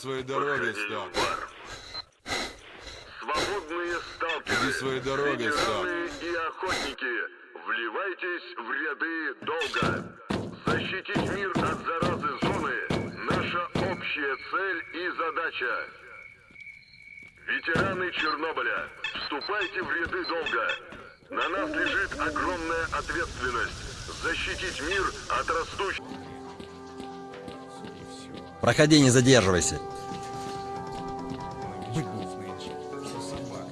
своей в бар. Свободные сталкеры, Иди своей дорогой, ветераны и охотники, вливайтесь в ряды долго. Защитить мир от заразы зоны – наша общая цель и задача. Ветераны Чернобыля, вступайте в ряды долго. На нас лежит огромная ответственность защитить мир от растущей... Проходи, не задерживайся.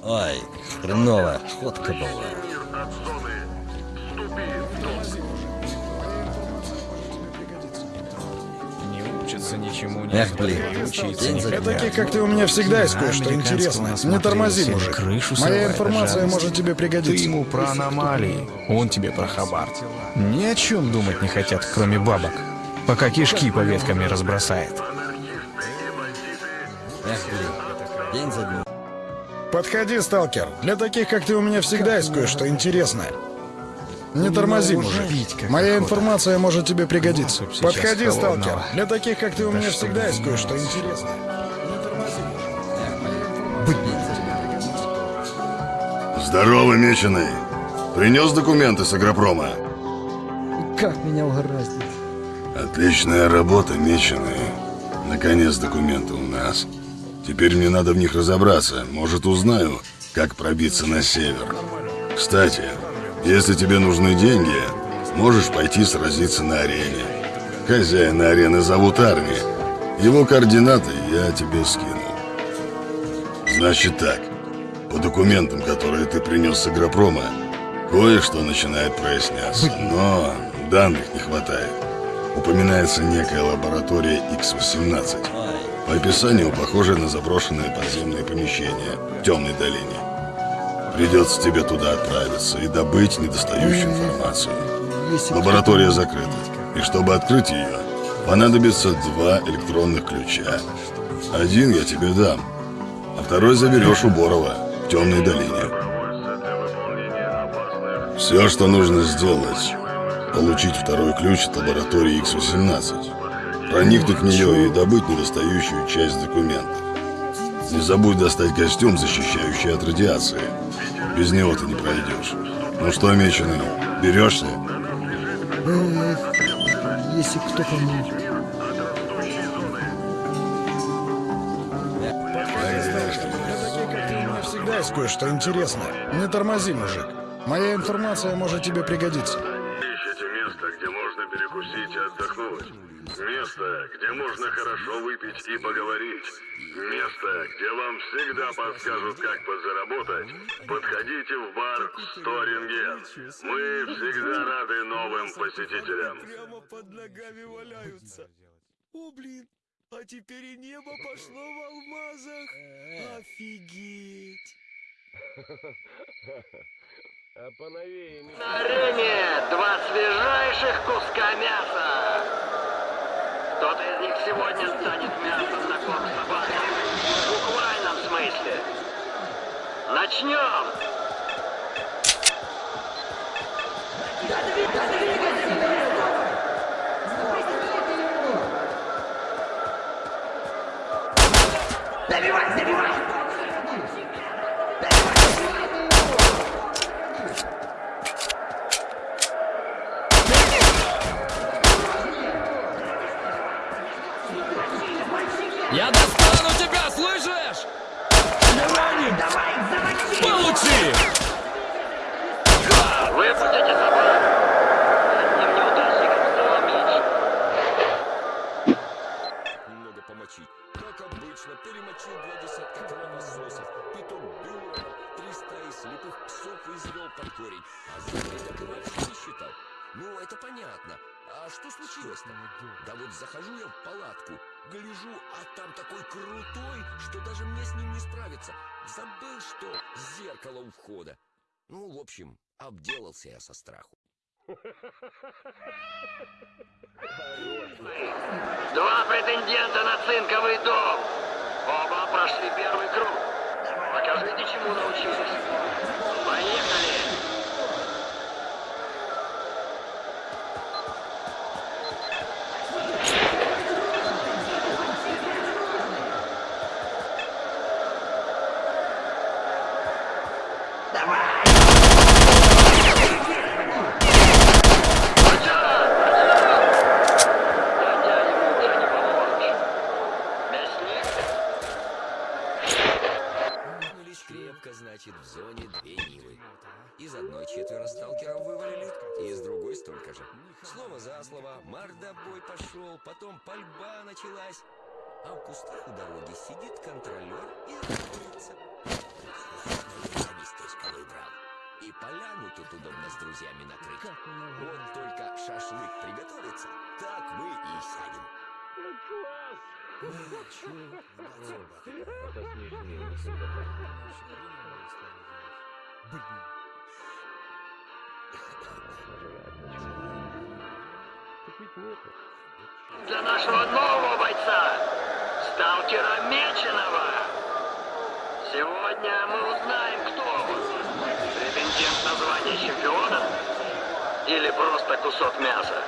Ой, хреново, ходка была. учатся ничему, не Эх, блин, день не за. Таких, как ты, у меня всегда есть кое-что интересное. Не тормози, мужик. Крышу Моя информация пожалуйста. может тебе Ты пригодиться. ему про аномалии, он тебе про хабар. Ни о чем думать не хотят, кроме бабок. Пока кишки по веткам не разбросает. Подходи, сталкер. Для таких, как ты, у меня всегда есть кое-что интересное. Не тормози, мужик. Моя охота. информация может тебе пригодиться. Вот сейчас Подходи, холодного. сталкер. Для таких, как ты, у меня всегда есть кое-что интересное. Здорово, меченый. Принес документы с агропрома? Как меня угораздило? Отличная работа, меченый. Наконец документы у нас. Теперь мне надо в них разобраться. Может, узнаю, как пробиться на север. Кстати, если тебе нужны деньги, можешь пойти сразиться на арене. Хозяина арены зовут Арни. Его координаты я тебе скину. Значит так, по документам, которые ты принес с агропрома, кое-что начинает проясняться, но данных не хватает. Упоминается некая лаборатория X-18. По описанию похожая на заброшенные подземные помещения в темной долине. Придется тебе туда отправиться и добыть недостающую информацию. Лаборатория закрыта, и чтобы открыть ее, понадобится два электронных ключа. Один я тебе дам, а второй заберешь у Борова в темной долине. Все, что нужно сделать, получить второй ключ от лаборатории X-18, проникнуть в нее и добыть недостающую часть документов. Не забудь достать костюм, защищающий от радиации. Без него ты не пройдешь. Ну что, меченый, берешься? Эх, если кто поможет. Всегда есть кое-что интересное. Не тормози, мужик. Моя информация может тебе пригодиться. Место, где можно хорошо выпить и поговорить. Место, где вам всегда подскажут, как подзаработать. Подходите в бар Сторинген. Мы всегда рады новым посетителям. прямо под ногами валяются. О, блин, а теперь и небо пошло в алмазах. Офигеть. На арене два свежайших куска мяса. Кто-то из них сегодня станет мясом на корм собаки. В буквальном смысле. Начнем! Ну, это понятно. А что случилось-то? Да вот захожу я в палатку, Гляжу, а там такой крутой, что даже мне с ним не справиться. Забыл, что зеркало у входа. Ну, в общем, обделался я со страху. Два претендента на цинковый дом. Оба прошли первый круг. Покажите, чему научились. Поехали! Значит, в зоне две Нивы. Из одной четверо сталкеров вывалили, и из другой столько же. Слово за слово, мордобой пошел, потом пальба началась. А в кустах у дороги сидит контролер и радуется. И поляну тут удобно с друзьями накрыть. Вот только шашлык приготовится, так мы и сядем. Для нашего нового бойца, сталкера Меченого. Сегодня мы узнаем, кто он. Претендент на звание чемпиона или просто кусок мяса.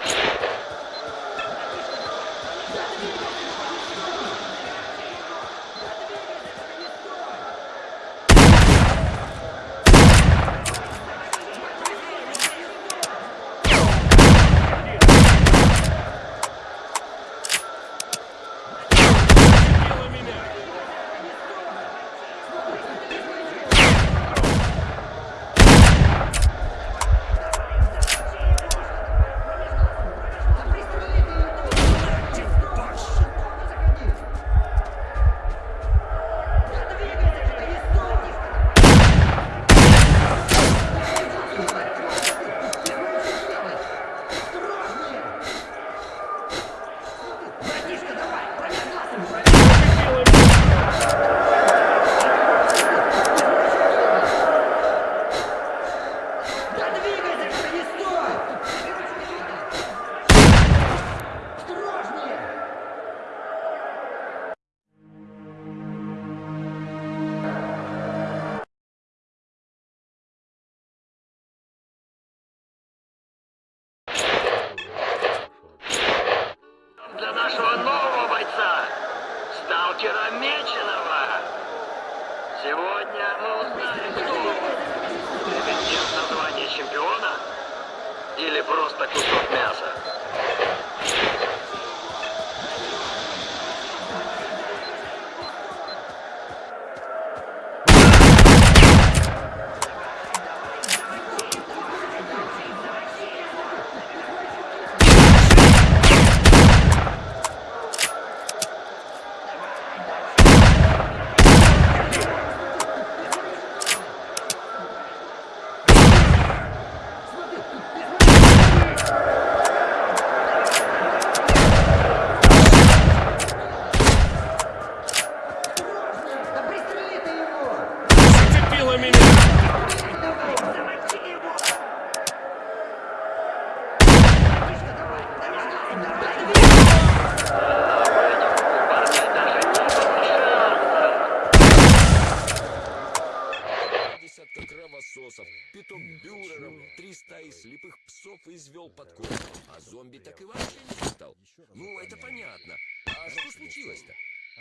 Бюреров, три стаи слепых псов извел под корень. А зомби так и вообще не стал. Ну, это понятно. А что случилось-то?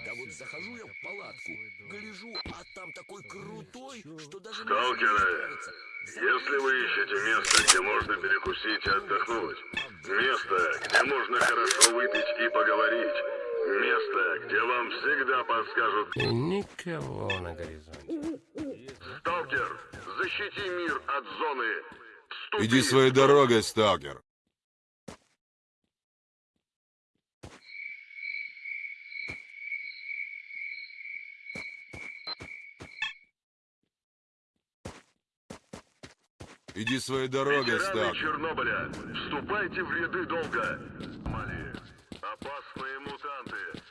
Да вот захожу я в палатку, гляжу, а там такой крутой, что даже Сталкеры. Если вы ищете место, где можно перекусить и отдохнуть, место, где можно хорошо выпить и поговорить, место, где вам всегда подскажут Никого на горизонте. «Сталкер, защити мир от зоны! Вступи!» Иди своей дорогой, сталкер. Иди своей дорогой, Ветераны сталкер. Чернобыля, вступайте в ряды долга. Мали, опасные мутанты,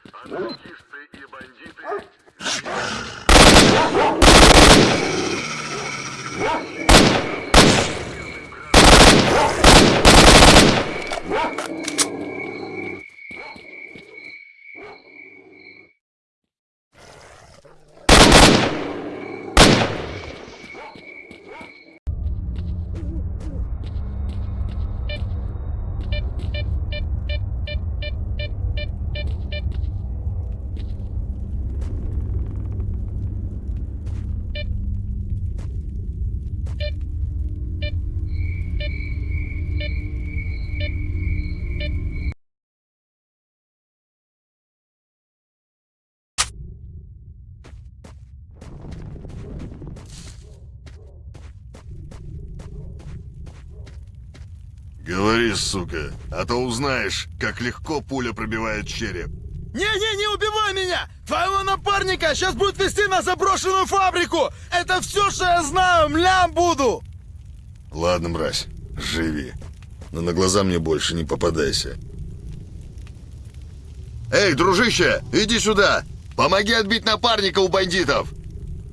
Говори, сука, а то узнаешь, как легко пуля пробивает череп. Не-не, не убивай меня! Твоего напарника сейчас будут вести на заброшенную фабрику! Это все, что я знаю, млям буду! Ладно, мразь, живи. Но на глаза мне больше не попадайся. Эй, дружище, иди сюда! Помоги отбить напарника у бандитов!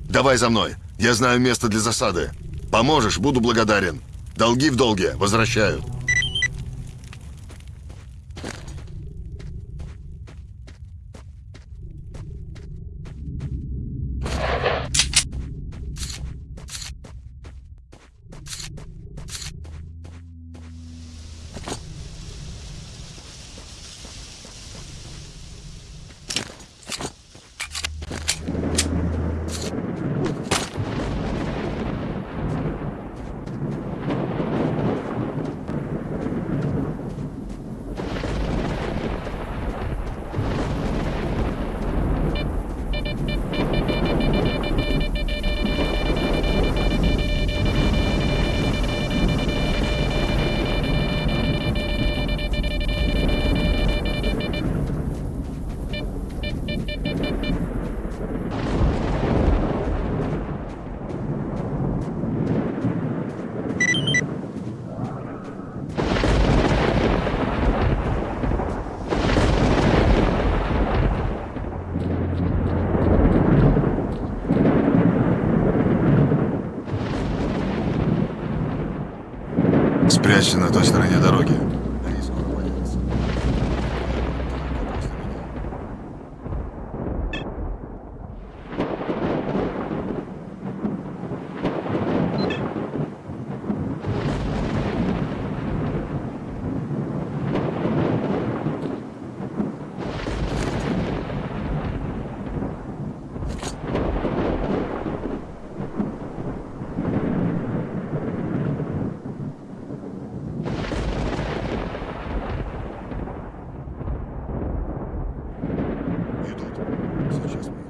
Давай за мной, я знаю место для засады. Поможешь, буду благодарен. Долги в долге, возвращаю. Спрячься на той стороне дороги. Они скоро появятся. Идут. Сейчас мы их.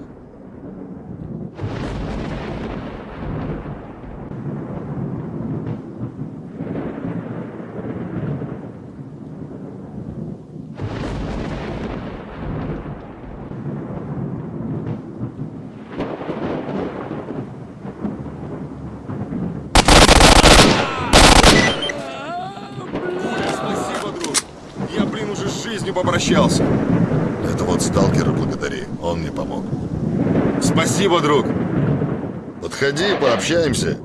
Спасибо, друг. Я, блин, жизнью попрощался. Это вот сталкера благодари, он мне помог. Спасибо, друг. Подходи, пообщаемся.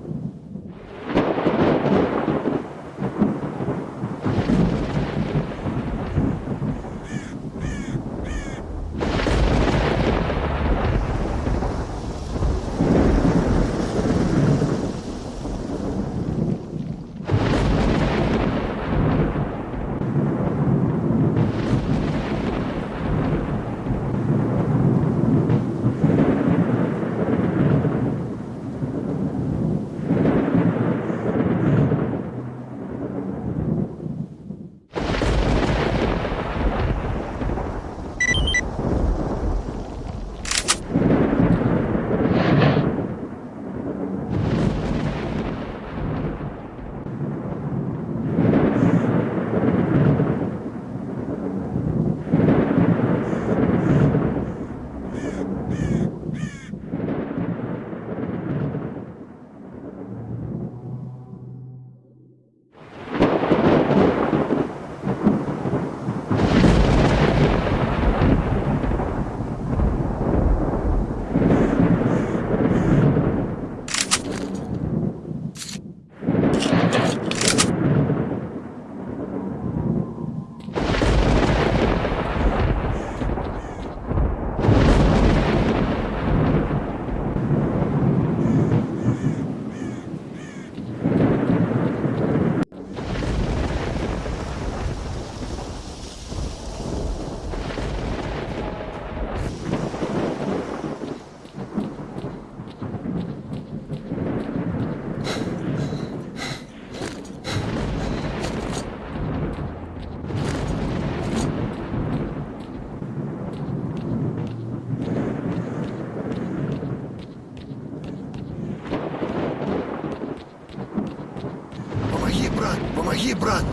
брат! Помоги, брат!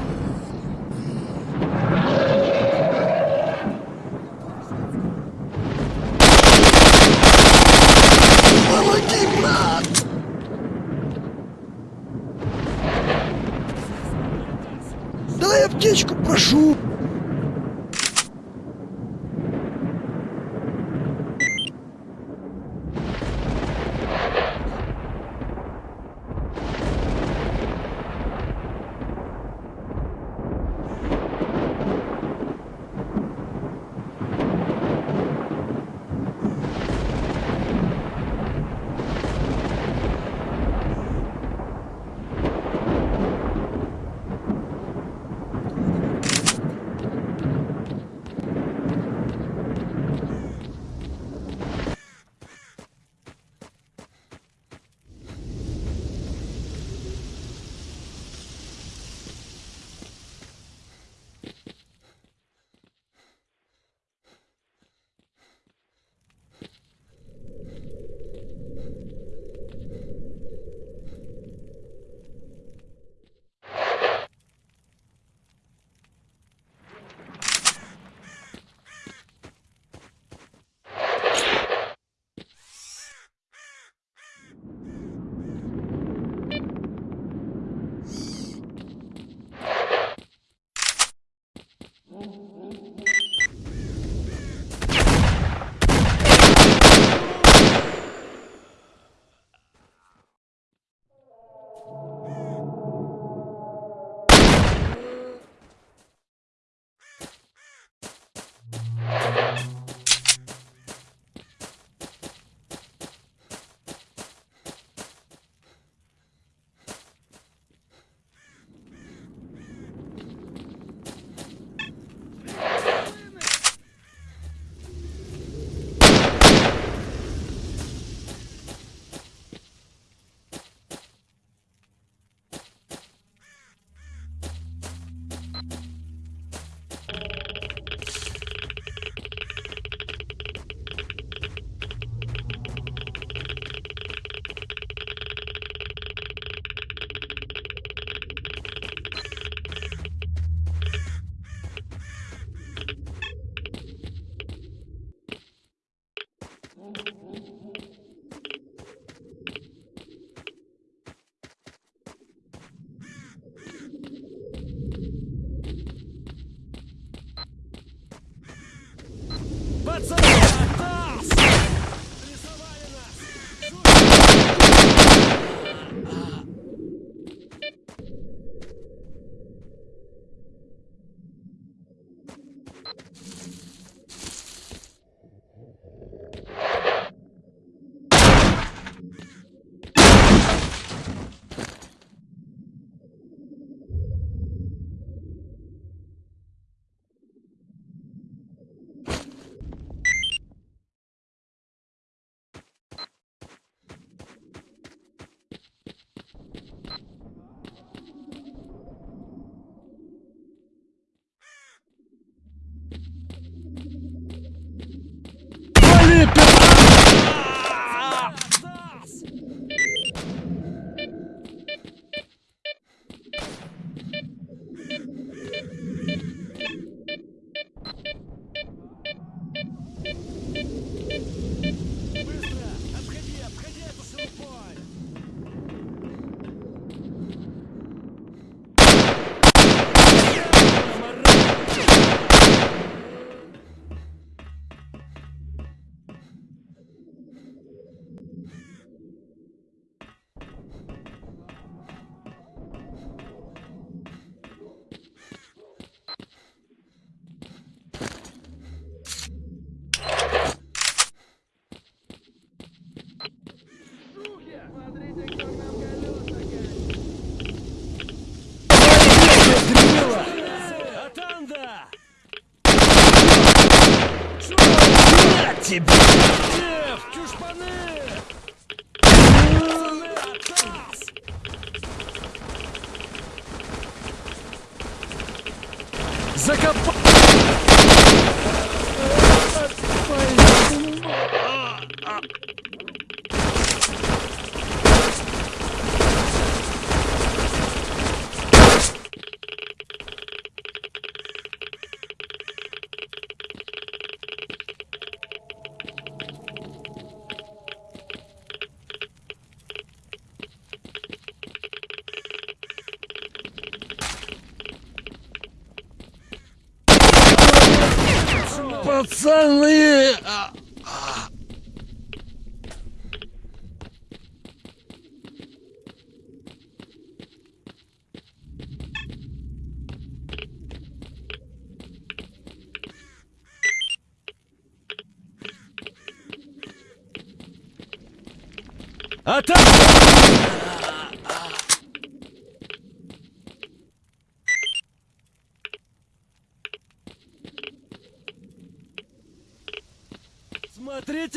Пацаны!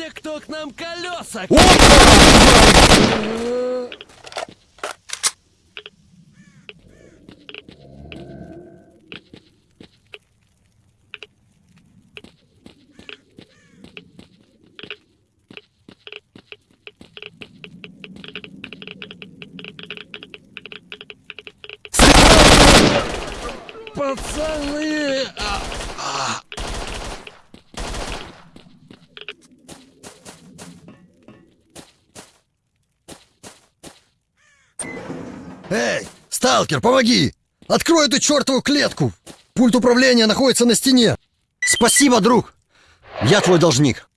Смотрите, кто к нам колеса! Пацаны! Сталкер, помоги! Открой эту чертову клетку! Пульт управления находится на стене! Спасибо, друг! Я твой должник.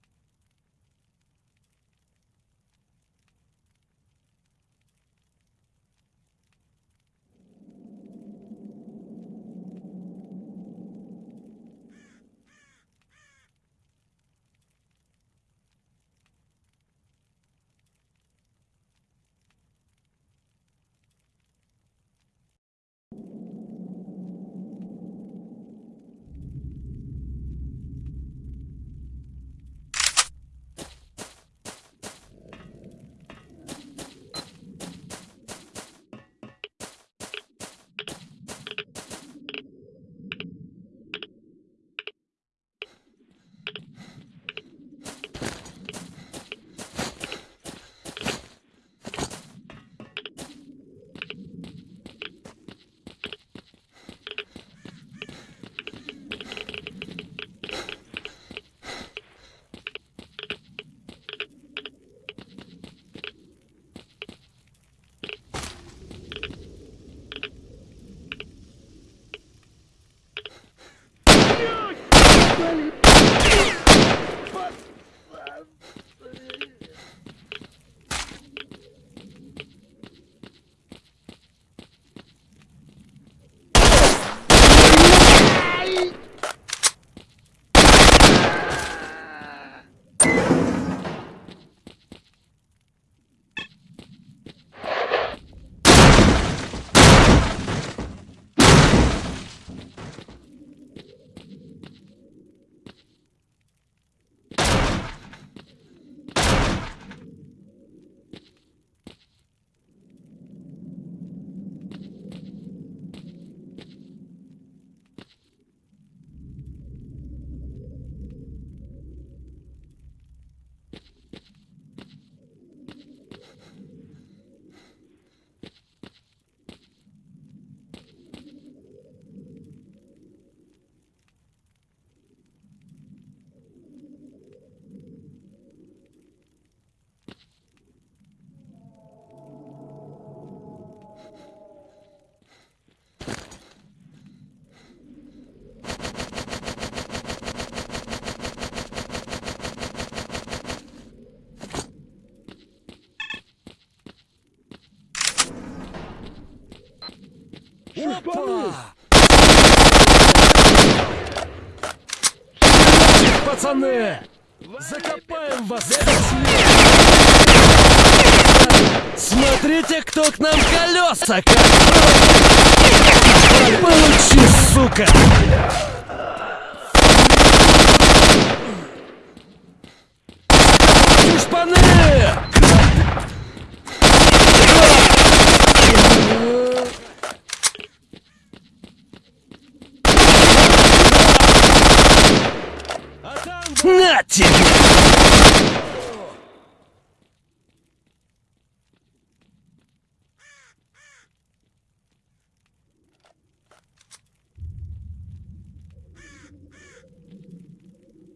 Пацаны! Закопаем вас! Смотрите, кто к нам колеса! Получи, сука! На тебе!